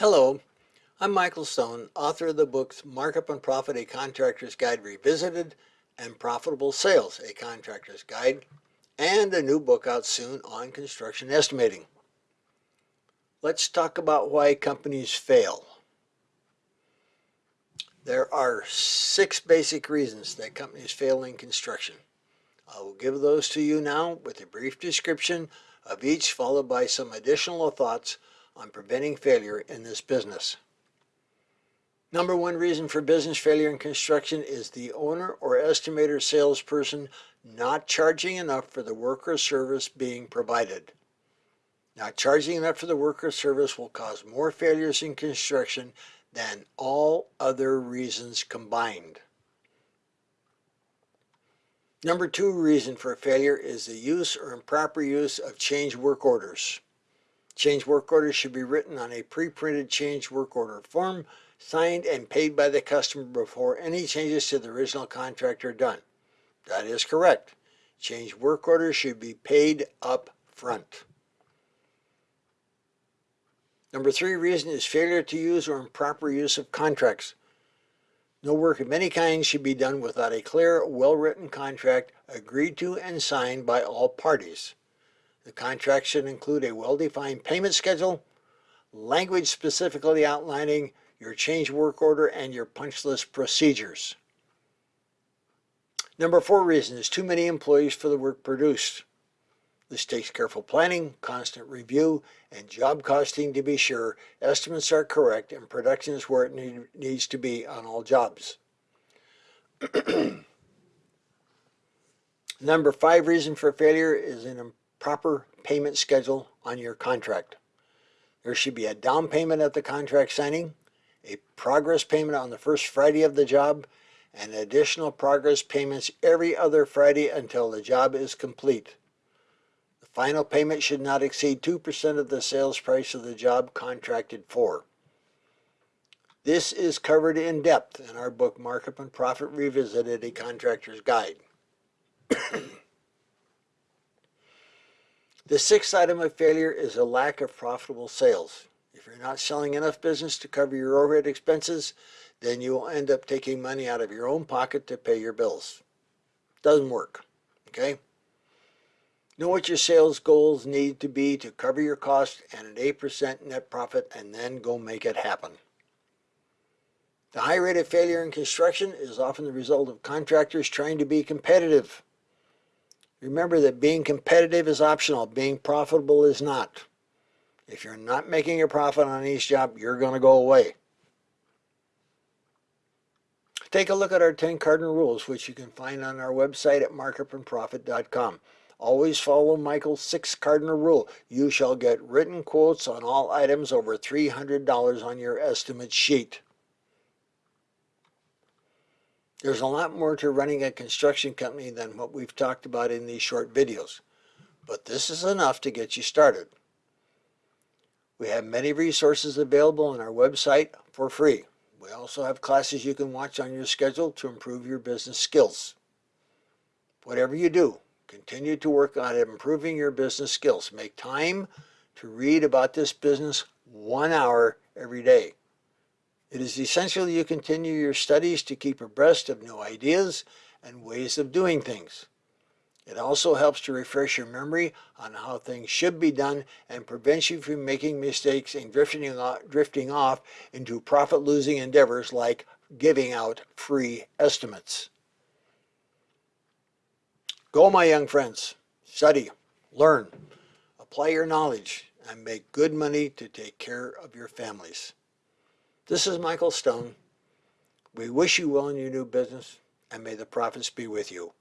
Hello, I'm Michael Stone, author of the books Markup and Profit, A Contractor's Guide Revisited, and Profitable Sales, A Contractor's Guide, and a new book out soon on construction estimating. Let's talk about why companies fail. There are six basic reasons that companies fail in construction. I will give those to you now with a brief description of each followed by some additional thoughts on preventing failure in this business. Number one reason for business failure in construction is the owner or estimator salesperson not charging enough for the work or service being provided. Not charging enough for the work or service will cause more failures in construction than all other reasons combined. Number two reason for failure is the use or improper use of change work orders. Change work orders should be written on a pre-printed change work order form, signed and paid by the customer before any changes to the original contract are done. That is correct. Change work orders should be paid up front. Number three reason is failure to use or improper use of contracts. No work of any kind should be done without a clear, well-written contract agreed to and signed by all parties. The contract should include a well-defined payment schedule, language specifically outlining your change work order and your punch list procedures. Number four reason is too many employees for the work produced. This takes careful planning, constant review, and job costing to be sure estimates are correct and production is where it need, needs to be on all jobs. Number five reason for failure is an proper payment schedule on your contract. There should be a down payment at the contract signing, a progress payment on the first Friday of the job, and additional progress payments every other Friday until the job is complete. The final payment should not exceed 2% of the sales price of the job contracted for. This is covered in depth in our book Markup and Profit Revisited, a Contractor's Guide. The sixth item of failure is a lack of profitable sales. If you're not selling enough business to cover your overhead expenses, then you will end up taking money out of your own pocket to pay your bills. Doesn't work, okay? Know what your sales goals need to be to cover your costs and an 8% net profit and then go make it happen. The high rate of failure in construction is often the result of contractors trying to be competitive. Remember that being competitive is optional. Being profitable is not. If you're not making a profit on each job, you're going to go away. Take a look at our 10 cardinal rules, which you can find on our website at markupandprofit.com. Always follow Michael's six cardinal rule. You shall get written quotes on all items over $300 on your estimate sheet. There's a lot more to running a construction company than what we've talked about in these short videos, but this is enough to get you started. We have many resources available on our website for free. We also have classes you can watch on your schedule to improve your business skills. Whatever you do, continue to work on improving your business skills. Make time to read about this business one hour every day. It is essential you continue your studies to keep abreast of new ideas and ways of doing things. It also helps to refresh your memory on how things should be done and prevents you from making mistakes and drifting off, drifting off into profit-losing endeavors like giving out free estimates. Go, my young friends. Study, learn, apply your knowledge, and make good money to take care of your families. This is Michael Stone. We wish you well in your new business and may the profits be with you.